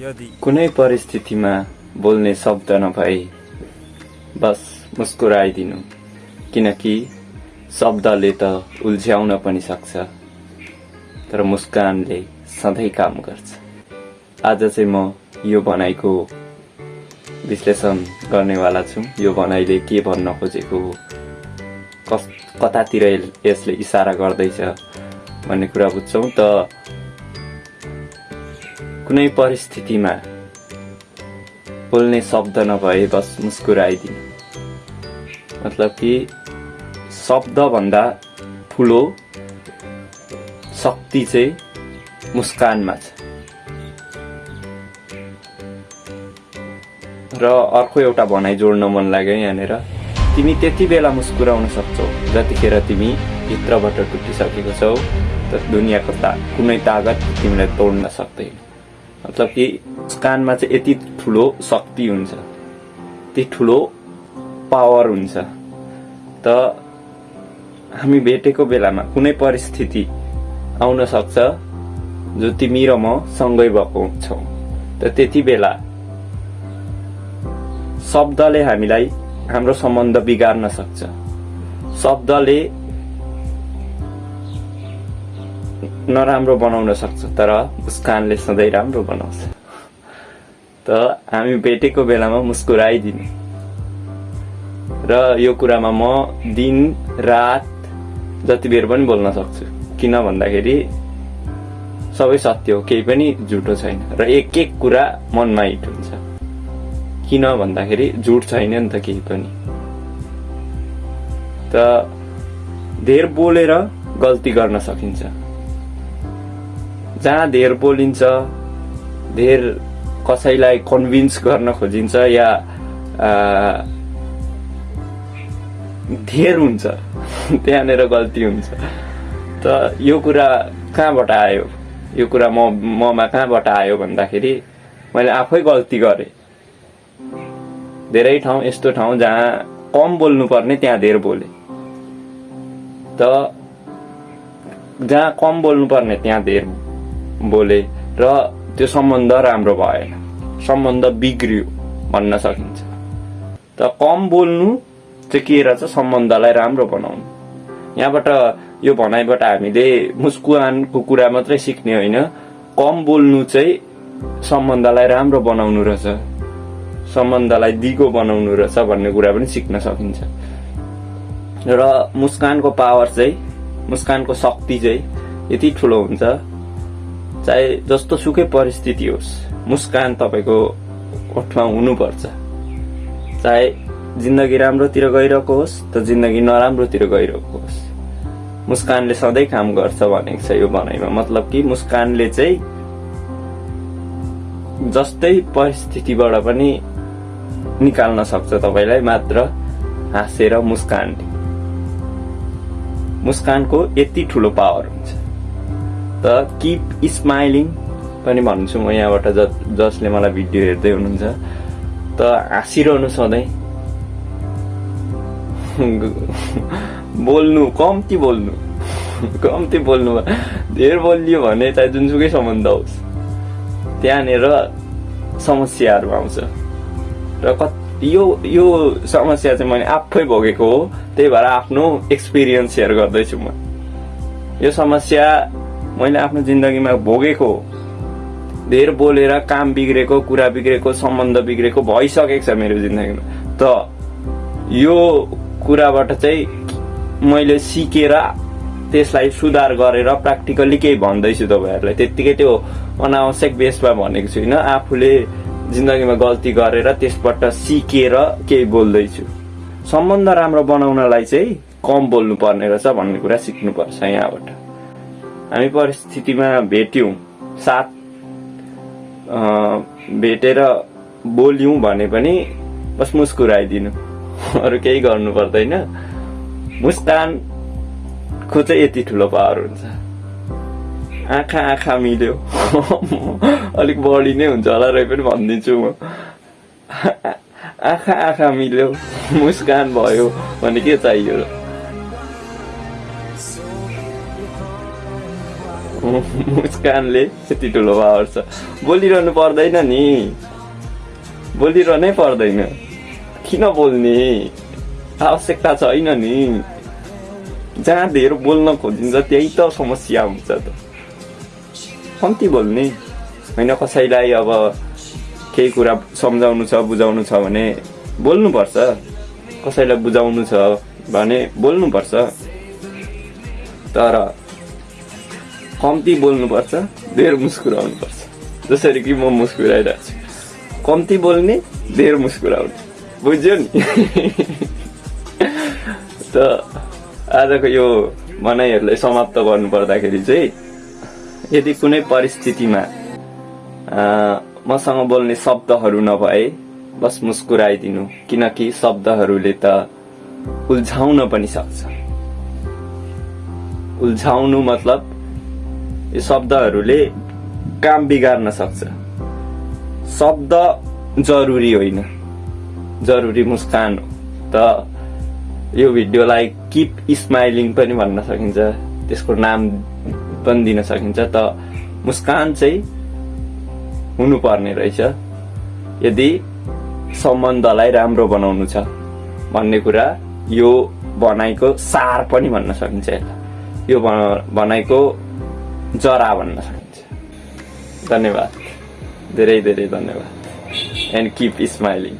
यदि कुनै परिस्थितिमा बोल्ने शब्द नभए बस मुस्कुराइदिनु। किनकि शब्दले त उल्झ्याउन पनि सक्छ तर मुस्कानले सधैँ काम गर्छ। आज चाहिँ म यो भनाइको विश्लेषण गर्नेवाला छु। यो भनाइले के भन्न खोजेको हो? कस कतातिर यस- यसले इसारा गर्दैछ भन्ने कुरा बुझ्छौँ त कुनै परिस्थितिमा बोल्ने शब्द नभए बस मुस्कुराइदिनु। मतलब कि शब्दभन्दा ठुलो शक्ति चाहिँ मुस्कानमा छ। र अर्को एउटा भनाइ जोड्न मन लाग्यो यहाँनिर। तिमी त्यति बेला मुस्कुराउन सक्छौ जतिखेर तिमी भित्रबाट टुटिसकेको छौ त दुनियाँको ता कुनै तागत तिमीलाई तोड्न सक्दैन। मतलब कि मुस्कानमा चाहिँ यति ठुलो शक्ति हुन्छ। यति ठुलो पावर हुन्छ। त हामी भेटेको बेलामा कुनै परिस्थिति आउन सक्छ जो तिमी र म सँगै भएको छौ। त त्यति बेला शब्दले हामीलाई हाम्रो सम्बन्ध बिगार्न सक्छ। शब्दले नराम्रो बनाउन सक्छ तर मुस्कानले सधैँ राम्रो बनाउँछ। त हामी भेटेको बेलामा मुस्कुराइदिनु। र यो कुरामा म दिन रात जति बेर पनि बोल्न सक्छु। किन भन्दाखेरि सबै सत्य हो केही पनि झुटो छैन। र एक एक कुरा मनमा हिट हुन्छ। किन भन्दाखेरि झुट छैन नि त केही पनि। त धेर बोलेर गल्ती गर्न सकिन्छ। जहाँ धेर बोलिन्छ धेर कसैलाई कन्भिन्स गर्न खोजिन्छ या धेर हुन्छ त्यहाँनिर गल्ती हुन्छ। त यो कुरा कहाँबाट आयो? यो कुरा म ममा कहाँबाट आयो भन्दाखेरि मैले आफै गल्ती गरेँ। धेरै ठाउँ यस्तो ठाउँ जहाँ कम बोल्नु पर्ने त्यहाँ धेर बोले। त जहाँ कम बोल्नु पर्ने त्यहाँ धेर बोले र त्यो सम्बन्ध राम्रो भएन। सम्बन्ध बिग्रियो भन्न सकिन्छ। त कम बोल्नु चाहिँ के रहेछ सम्बन्धलाई राम्रो बनाउनु। यहाँबाट यो भनाइबाट हामीले मुस्कुवानको कुरा मात्रै सिक्ने होइन। कम बोल्नु चाहिँ सम्बन्धलाई राम्रो बनाउनु रहेछ। सम्बन्धलाई दिगो बनाउनु रहेछ भन्ने कुरा पनि सिक्न सकिन्छ। र मुस्कानको पावर चाहिँ मुस्कानको शक्ति चाहिँ यति ठुलो हुन्छ। चाहे जस्तो सुकै परिस्थिति होस् मुस्कान तपाईँको ओठमा हुनुपर्छ। चाहे जिन्दगी राम्रोतिर गइरहेको होस् त जिन्दगी नराम्रोतिर गइरहेको होस्। मुस्कानले सधैँ काम गर्छ भनेको छ यो भनाइमा। मतलब कि मुस्कानले चाहिँ जस्तै परिस्थितिबाट पनि निकाल्न सक्छ तपाईँलाई मात्र हाँसेर मुस्कानले मुस्कानको यति ठुलो पावर हुन्छ। त किप स्माइलिङ पनि भन्छु म यहाँबाट ज जसले मलाई भिडियो हेर्दै हुनुहुन्छ। त हाँसिरहनु सधैँ। बोल्नु कम्ती बोल्नु। कम्ती बोल्नु धेर बोलियो भने चाहे जुनसुकै सम्बन्ध होस्। त्यहाँनिर समस्याहरू आउँछ। र कत यो यो समस्या चाहिँ मैले आफै भोगेको हो। त्यही भएर आफ्नो एक्सपिरियन्स सेयर गर्दैछु म। यो समस्या मैले आफ्नो जिन्दगीमा भोगेको धेर बोलेर काम बिग्रेको कुरा बिग्रेको सम्बन्ध बिग्रेको भइसकेको छ मेरो जिन्दगीमा। त यो कुराबाट चाहिँ मैले सिकेर त्यसलाई सुधार गरेर प्र्याक्टिकल्ली केही भन्दैछु तपाईँहरूलाई। त्यत्तिकै त्यो अनावश्यक बेसमा भनेको छुइनँ आफूले जिन्दगीमा गल्ती गरेर त्यसबाट सिकेर केही बोल्दैछु। सम्बन्ध राम्रो बनाउनलाई चाहिँ कम बोल्नु पर्ने रहेछ भन्ने कुरा सिक्नुपर्छ यहाँबाट। हामी परिस्थितिमा भेट्यौँ। साथ भेटेर बोल्यौँ भने पनि बस मुस्कुराइदिनु अरू केही गर्नु पर्दैन। मुस्कानको चाहिँ यति ठुलो पावर हुन्छ। आँखा आँखा मिल्यो। अलिक बढी नै हुन्छ होला र पनि भनिदिन्छु म। आँखा आँखा मिल्यो। मुस्कान भयो भने के चाहियो? मुस्कानले यति ठुलो पावर छ। बोलिरहनु पर्दैन नि। बोलिरहनै पर्दैन। किन बोल्ने? आवश्यकता छैन नि। जहाँ धेर बोल्न खोजिन्छ त्यही त समस्या हुन्छ त। कम्ती बोल्ने? होइन कसैलाई अब केही कुरा सम्झाउनु छ बुझाउनु छ भने बोल्नुपर्छ। कसैलाई बुझाउनु छ भने बोल्नुपर्छ। तर कम्ती बोल्नुपर्छ धेर मुस्कुराउनुपर्छ जसरी कि म मुस्कुराइरहेको छु। कम्ती बोल्ने धेर मुस्कुराउने। बुझ्यो नि? त आजको यो भनाइहरूलाई समाप्त गर्नु पर्दाखेरि चाहिँ यदि कुनै परिस्थितिमा मसँग बोल्ने शब्दहरू नभए बस मुस्कुराइदिनु। किनकि शब्दहरूले त उल्झाउन पनि सक्छ। उल्झाउनु मतलब यो शब्दहरूले काम बिगार्न सक्छ। शब्द जरुरी होइन। जरुरी मुस्कान हो। त यो भिडियोलाई किप स्माइलिङ पनि भन्न सकिन्छ। त्यसको नाम पनि दिन सकिन्छ। त मुस्कान चाहिँ हुनुपर्ने रहेछ। यदि सम्बन्धलाई राम्रो बनाउनु छ भन्ने कुरा यो भनाइको सार पनि भन्न सकिन्छ यसलाई यो भनाइको जरा भन्न सकिन्छ। धन्यवाद। धेरै धेरै धन्यवाद। And keep smiling